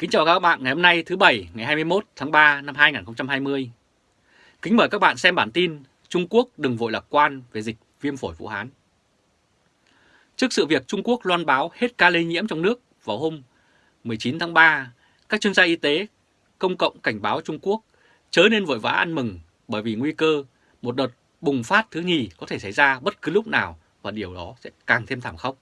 Kính chào các bạn ngày hôm nay thứ Bảy ngày 21 tháng 3 năm 2020. Kính mời các bạn xem bản tin Trung Quốc đừng vội lạc quan về dịch viêm phổi Vũ Hán. Trước sự việc Trung Quốc loan báo hết ca lây nhiễm trong nước vào hôm 19 tháng 3, các chuyên gia y tế công cộng cảnh báo Trung Quốc chớ nên vội vã ăn mừng bởi vì nguy cơ một đợt bùng phát thứ nhì có thể xảy ra bất cứ lúc nào và điều đó sẽ càng thêm thảm khốc.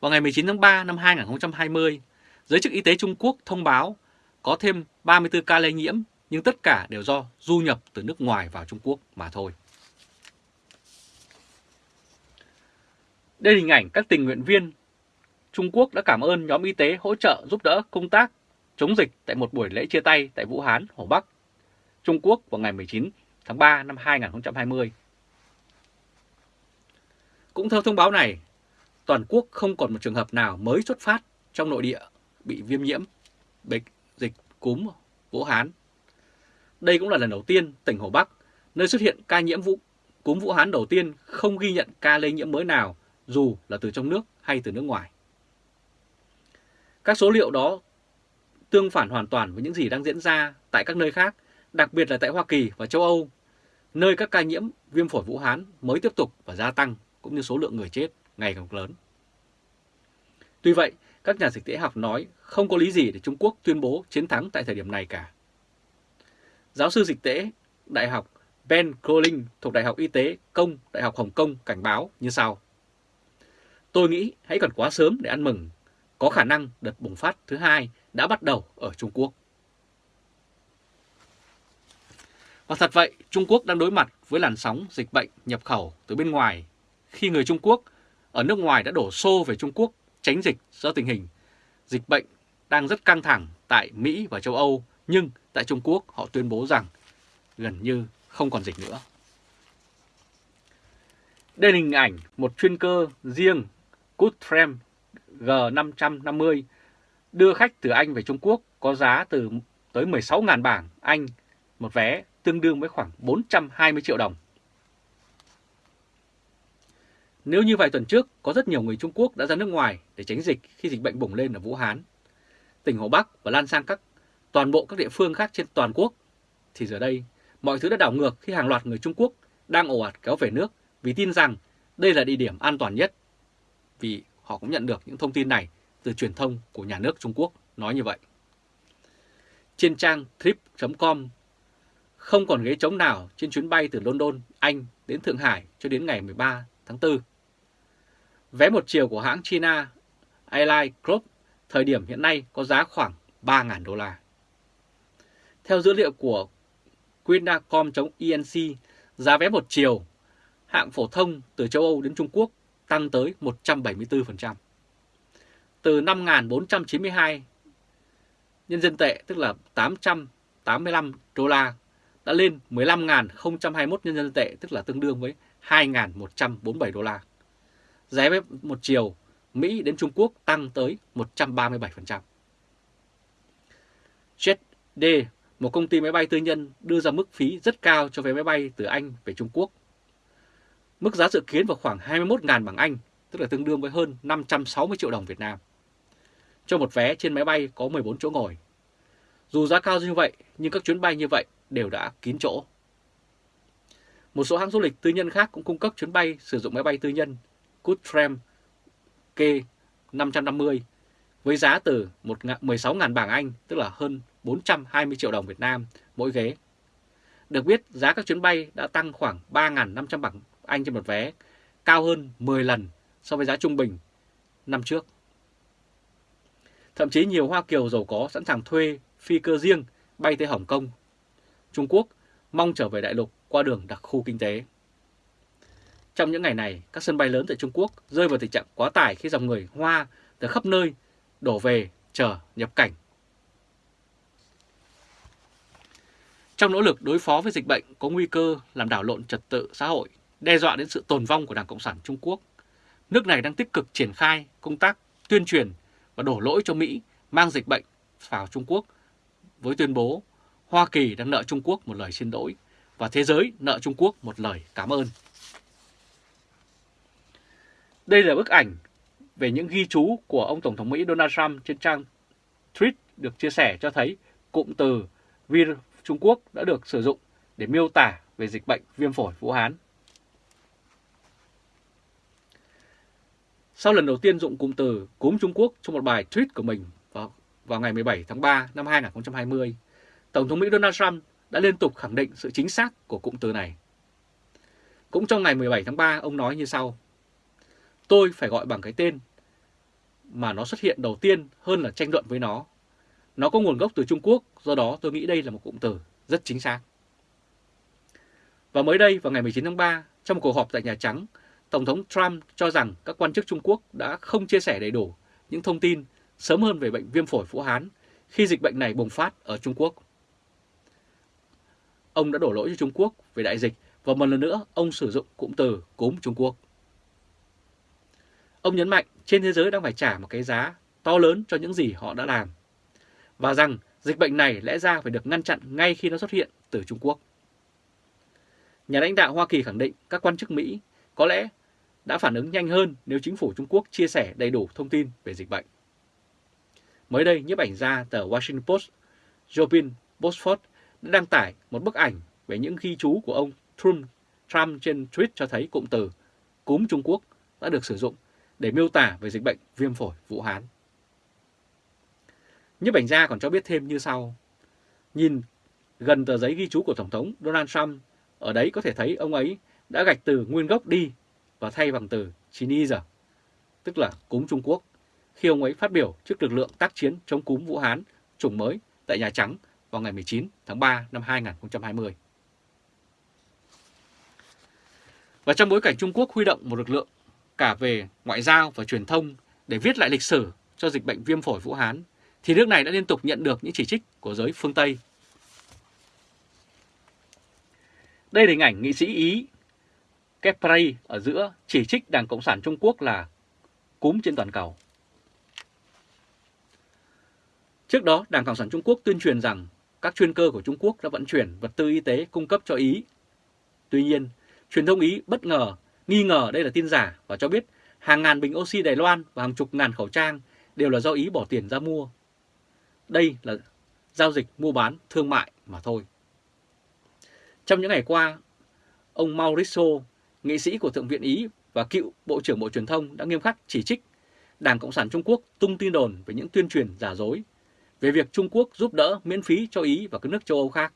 Vào ngày 19 tháng 3 năm 2020, Giới chức y tế Trung Quốc thông báo có thêm 34 ca lây nhiễm nhưng tất cả đều do du nhập từ nước ngoài vào Trung Quốc mà thôi. Đây là hình ảnh các tình nguyện viên Trung Quốc đã cảm ơn nhóm y tế hỗ trợ giúp đỡ công tác chống dịch tại một buổi lễ chia tay tại Vũ Hán, Hồ Bắc, Trung Quốc vào ngày 19 tháng 3 năm 2020. Cũng theo thông báo này, toàn quốc không còn một trường hợp nào mới xuất phát trong nội địa bị viêm nhiễm bệnh dịch cúm Vũ Hán. Đây cũng là lần đầu tiên tỉnh Hồ Bắc, nơi xuất hiện ca nhiễm vũ, cúm Vũ Hán đầu tiên không ghi nhận ca lây nhiễm mới nào dù là từ trong nước hay từ nước ngoài. Các số liệu đó tương phản hoàn toàn với những gì đang diễn ra tại các nơi khác, đặc biệt là tại Hoa Kỳ và châu Âu, nơi các ca nhiễm viêm phổi Vũ Hán mới tiếp tục và gia tăng cũng như số lượng người chết ngày càng lớn. Tuy vậy, các nhà dịch tễ học nói không có lý gì để Trung Quốc tuyên bố chiến thắng tại thời điểm này cả. Giáo sư dịch tễ Đại học Ben Crowling thuộc Đại học Y tế Công Đại học Hồng Kông cảnh báo như sau. Tôi nghĩ hãy còn quá sớm để ăn mừng. Có khả năng đợt bùng phát thứ hai đã bắt đầu ở Trung Quốc. Và thật vậy, Trung Quốc đang đối mặt với làn sóng dịch bệnh nhập khẩu từ bên ngoài khi người Trung Quốc ở nước ngoài đã đổ xô về Trung Quốc tránh dịch do tình hình dịch bệnh đang rất căng thẳng tại Mỹ và châu Âu, nhưng tại Trung Quốc họ tuyên bố rằng gần như không còn dịch nữa. Đây là hình ảnh một chuyên cơ riêng Goodtram G550 đưa khách từ Anh về Trung Quốc có giá từ tới 16.000 bảng Anh một vé tương đương với khoảng 420 triệu đồng. Nếu như vài tuần trước có rất nhiều người Trung Quốc đã ra nước ngoài để tránh dịch khi dịch bệnh bùng lên ở Vũ Hán, tỉnh Hồ Bắc và lan sang các toàn bộ các địa phương khác trên toàn quốc, thì giờ đây mọi thứ đã đảo ngược khi hàng loạt người Trung Quốc đang ồ ạt kéo về nước vì tin rằng đây là địa điểm an toàn nhất. Vì họ cũng nhận được những thông tin này từ truyền thông của nhà nước Trung Quốc nói như vậy. Trên trang trip.com không còn ghế trống nào trên chuyến bay từ London, Anh đến Thượng Hải cho đến ngày 13 tháng 4. Vé một chiều của hãng China Airlines Group thời điểm hiện nay có giá khoảng 3.000 đô la. Theo dữ liệu của Quinacom.inc, giá vé một chiều hạng phổ thông từ châu Âu đến Trung Quốc tăng tới 174%. Từ 5.492 nhân dân tệ tức là 885 đô la đã lên 15.021 nhân dân tệ tức là tương đương với 2.147 đô la. Giá vé một chiều Mỹ đến Trung Quốc tăng tới 137%. JetD, một công ty máy bay tư nhân đưa ra mức phí rất cao cho vé máy bay từ Anh về Trung Quốc. Mức giá dự kiến vào khoảng 21.000 bảng Anh, tức là tương đương với hơn 560 triệu đồng Việt Nam. Cho một vé trên máy bay có 14 chỗ ngồi. Dù giá cao như vậy, nhưng các chuyến bay như vậy đều đã kín chỗ. Một số hãng du lịch tư nhân khác cũng cung cấp chuyến bay sử dụng máy bay tư nhân Goodtram K550 với giá từ 16.000 bảng Anh, tức là hơn 420 triệu đồng Việt Nam mỗi ghế. Được biết, giá các chuyến bay đã tăng khoảng 3.500 bảng Anh trên một vé, cao hơn 10 lần so với giá trung bình năm trước. Thậm chí nhiều Hoa Kiều giàu có sẵn sàng thuê phi cơ riêng bay tới Hồng Kông, Trung Quốc, mong trở về đại lục qua đường đặc khu kinh tế. Trong những ngày này, các sân bay lớn tại Trung Quốc rơi vào tình trạng quá tải khi dòng người Hoa từ khắp nơi đổ về chờ nhập cảnh. Trong nỗ lực đối phó với dịch bệnh có nguy cơ làm đảo lộn trật tự xã hội, đe dọa đến sự tồn vong của Đảng Cộng sản Trung Quốc, nước này đang tích cực triển khai công tác tuyên truyền và đổ lỗi cho Mỹ mang dịch bệnh vào Trung Quốc với tuyên bố Hoa Kỳ đang nợ Trung Quốc một lời xin lỗi và thế giới nợ Trung Quốc một lời cảm ơn. Đây là bức ảnh về những ghi chú của ông Tổng thống Mỹ Donald Trump trên trang tweet được chia sẻ cho thấy cụm từ virus Trung Quốc đã được sử dụng để miêu tả về dịch bệnh viêm phổi Vũ Hán. Sau lần đầu tiên dụng cụm từ cúm Trung Quốc trong một bài tweet của mình vào, vào ngày 17 tháng 3 năm 2020, Tổng thống Mỹ Donald Trump đã liên tục khẳng định sự chính xác của cụm từ này. Cũng trong ngày 17 tháng 3, ông nói như sau. Tôi phải gọi bằng cái tên mà nó xuất hiện đầu tiên hơn là tranh luận với nó. Nó có nguồn gốc từ Trung Quốc, do đó tôi nghĩ đây là một cụm từ rất chính xác. Và mới đây vào ngày 19 tháng 3, trong một cuộc họp tại Nhà Trắng, Tổng thống Trump cho rằng các quan chức Trung Quốc đã không chia sẻ đầy đủ những thông tin sớm hơn về bệnh viêm phổi Vũ Hán khi dịch bệnh này bùng phát ở Trung Quốc. Ông đã đổ lỗi cho Trung Quốc về đại dịch và một lần nữa ông sử dụng cụm từ cúm Trung Quốc. Ông nhấn mạnh trên thế giới đang phải trả một cái giá to lớn cho những gì họ đã làm và rằng dịch bệnh này lẽ ra phải được ngăn chặn ngay khi nó xuất hiện từ Trung Quốc. Nhà lãnh đạo Hoa Kỳ khẳng định các quan chức Mỹ có lẽ đã phản ứng nhanh hơn nếu chính phủ Trung Quốc chia sẻ đầy đủ thông tin về dịch bệnh. Mới đây, nhiếp ảnh gia tờ Washington Post, Jobin Bosford đã đăng tải một bức ảnh về những ghi chú của ông Trump, Trump trên tweet cho thấy cụm từ cúm Trung Quốc đã được sử dụng để miêu tả về dịch bệnh viêm phổi Vũ Hán. Nhấp ảnh gia còn cho biết thêm như sau. Nhìn gần tờ giấy ghi chú của Tổng thống Donald Trump, ở đấy có thể thấy ông ấy đã gạch từ nguyên gốc đi và thay bằng từ Chinese, tức là cúm Trung Quốc, khi ông ấy phát biểu trước lực lượng tác chiến chống cúm Vũ Hán chủng mới tại Nhà Trắng vào ngày 19 tháng 3 năm 2020. Và trong bối cảnh Trung Quốc huy động một lực lượng cả về ngoại giao và truyền thông để viết lại lịch sử cho dịch bệnh viêm phổi Vũ Hán, thì nước này đã liên tục nhận được những chỉ trích của giới phương Tây. Đây là hình ảnh nghị sĩ Ý Kepri ở giữa chỉ trích Đảng Cộng sản Trung Quốc là cúm trên toàn cầu. Trước đó, Đảng Cộng sản Trung Quốc tuyên truyền rằng các chuyên cơ của Trung Quốc đã vận chuyển vật tư y tế cung cấp cho Ý. Tuy nhiên, truyền thông Ý bất ngờ, nghi ngờ đây là tin giả và cho biết hàng ngàn bình oxy Đài Loan và hàng chục ngàn khẩu trang đều là do Ý bỏ tiền ra mua. Đây là giao dịch mua bán thương mại mà thôi. Trong những ngày qua, ông Mauricio, nghị sĩ của Thượng viện Ý và cựu Bộ trưởng Bộ Truyền thông đã nghiêm khắc chỉ trích Đảng Cộng sản Trung Quốc tung tin đồn về những tuyên truyền giả dối về việc Trung Quốc giúp đỡ miễn phí cho Ý và các nước châu Âu khác.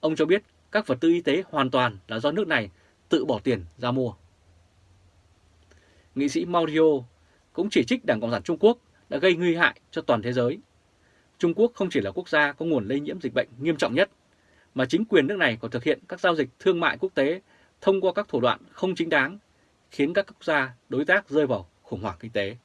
Ông cho biết các vật tư y tế hoàn toàn là do nước này tự bỏ tiền ra mua. Nghị sĩ Mario cũng chỉ trích Đảng Cộng sản Trung Quốc đã gây nguy hại cho toàn thế giới. Trung Quốc không chỉ là quốc gia có nguồn lây nhiễm dịch bệnh nghiêm trọng nhất, mà chính quyền nước này còn thực hiện các giao dịch thương mại quốc tế thông qua các thủ đoạn không chính đáng, khiến các quốc gia đối tác rơi vào khủng hoảng kinh tế.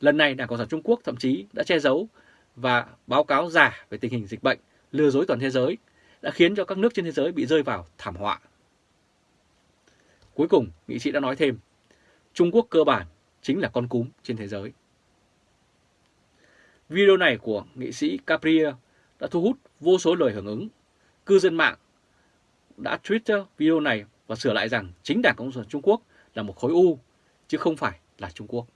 Lần này Đảng Cộng sản Trung Quốc thậm chí đã che giấu và báo cáo giả về tình hình dịch bệnh, lừa dối toàn thế giới, đã khiến cho các nước trên thế giới bị rơi vào thảm họa. Cuối cùng, nghị sĩ đã nói thêm, Trung Quốc cơ bản chính là con cúm trên thế giới. Video này của nghị sĩ Capria đã thu hút vô số lời hưởng ứng. Cư dân mạng đã Twitter video này và sửa lại rằng chính Đảng Cộng sản Trung Quốc là một khối u, chứ không phải là Trung Quốc.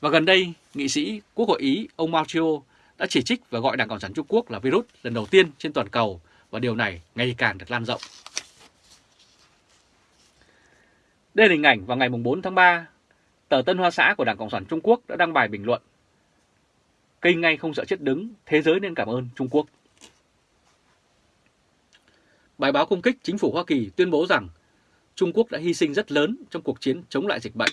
Và gần đây, nghị sĩ Quốc hội Ý ông Matteo đã chỉ trích và gọi Đảng Cộng sản Trung Quốc là virus lần đầu tiên trên toàn cầu và điều này ngày càng được lan rộng. Đây là hình ảnh vào ngày 4 tháng 3, tờ Tân Hoa Xã của Đảng Cộng sản Trung Quốc đã đăng bài bình luận Cây ngay không sợ chết đứng, thế giới nên cảm ơn Trung Quốc. Bài báo công kích chính phủ Hoa Kỳ tuyên bố rằng Trung Quốc đã hy sinh rất lớn trong cuộc chiến chống lại dịch bệnh.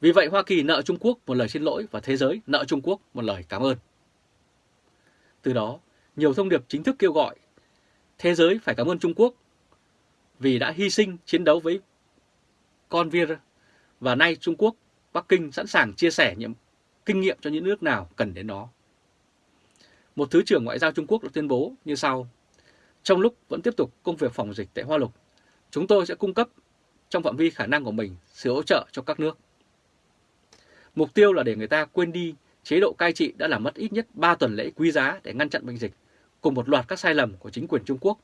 Vì vậy Hoa Kỳ nợ Trung Quốc một lời xin lỗi và thế giới nợ Trung Quốc một lời cảm ơn. Từ đó, nhiều thông điệp chính thức kêu gọi thế giới phải cảm ơn Trung Quốc vì đã hy sinh chiến đấu với con vir và nay Trung Quốc, Bắc Kinh sẵn sàng chia sẻ những kinh nghiệm cho những nước nào cần đến nó. Một Thứ trưởng Ngoại giao Trung Quốc đã tuyên bố như sau. Trong lúc vẫn tiếp tục công việc phòng dịch tại Hoa Lục, chúng tôi sẽ cung cấp trong phạm vi khả năng của mình sự hỗ trợ cho các nước. Mục tiêu là để người ta quên đi chế độ cai trị đã làm mất ít nhất 3 tuần lễ quý giá để ngăn chặn bệnh dịch, cùng một loạt các sai lầm của chính quyền Trung Quốc,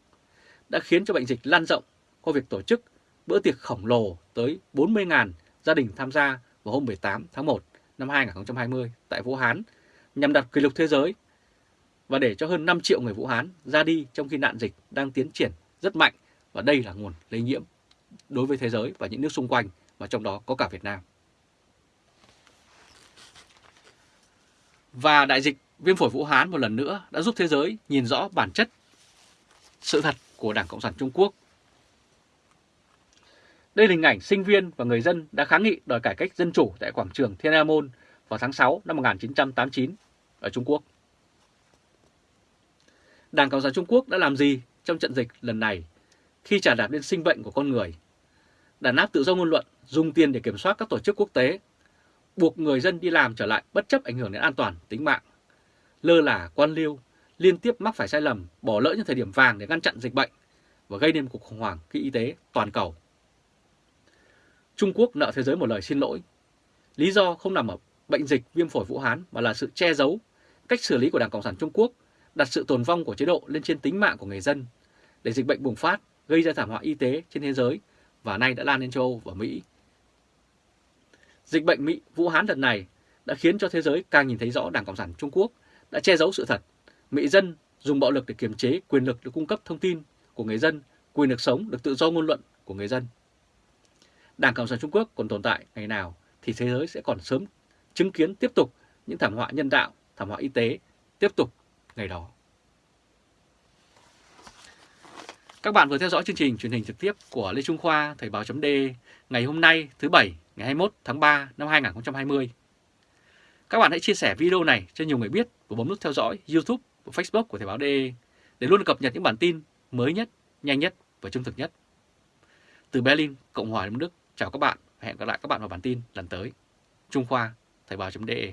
đã khiến cho bệnh dịch lan rộng qua việc tổ chức bữa tiệc khổng lồ tới 40.000 gia đình tham gia vào hôm 18 tháng 1 năm 2020 tại Vũ Hán, nhằm đặt kỷ lục thế giới và để cho hơn 5 triệu người Vũ Hán ra đi trong khi nạn dịch đang tiến triển rất mạnh và đây là nguồn lây nhiễm đối với thế giới và những nước xung quanh, và trong đó có cả Việt Nam. Và đại dịch viêm phổi Vũ Hán một lần nữa đã giúp thế giới nhìn rõ bản chất sự thật của Đảng Cộng sản Trung Quốc. Đây là hình ảnh sinh viên và người dân đã kháng nghị đòi cải cách dân chủ tại quảng trường Thiên An Môn vào tháng 6 năm 1989 ở Trung Quốc. Đảng Cộng sản Trung Quốc đã làm gì trong trận dịch lần này khi trả đạp lên sinh bệnh của con người? Đàn áp tự do ngôn luận, dùng tiền để kiểm soát các tổ chức quốc tế, buộc người dân đi làm trở lại bất chấp ảnh hưởng đến an toàn tính mạng, lơ là quan liêu, liên tiếp mắc phải sai lầm, bỏ lỡ những thời điểm vàng để ngăn chặn dịch bệnh và gây nên cuộc khủng hoảng kỹ y tế toàn cầu. Trung Quốc nợ thế giới một lời xin lỗi. Lý do không nằm ở bệnh dịch viêm phổi Vũ Hán mà là sự che giấu, cách xử lý của Đảng Cộng sản Trung Quốc đặt sự tồn vong của chế độ lên trên tính mạng của người dân để dịch bệnh bùng phát gây ra thảm họa y tế trên thế giới và nay đã lan đến châu Âu và Mỹ. Dịch bệnh Mỹ Vũ Hán lần này đã khiến cho thế giới càng nhìn thấy rõ Đảng Cộng sản Trung Quốc đã che giấu sự thật. Mỹ dân dùng bạo lực để kiềm chế quyền lực được cung cấp thông tin của người dân, quyền được sống, được tự do ngôn luận của người dân. Đảng Cộng sản Trung Quốc còn tồn tại ngày nào thì thế giới sẽ còn sớm chứng kiến tiếp tục những thảm họa nhân đạo, thảm họa y tế tiếp tục ngày đó. Các bạn vừa theo dõi chương trình truyền hình trực tiếp của Lê Trung Khoa Thời báo chấm ngày hôm nay thứ Bảy ngày 21 tháng 3 năm 2020. Các bạn hãy chia sẻ video này cho nhiều người biết và bấm nút theo dõi YouTube và Facebook của Thời báo DE để luôn cập nhật những bản tin mới nhất, nhanh nhất và trung thực nhất. Từ Berlin, Cộng hòa Liên Đức, chào các bạn và hẹn gặp lại các bạn vào bản tin lần tới. Trung Khoa, Thời báo.de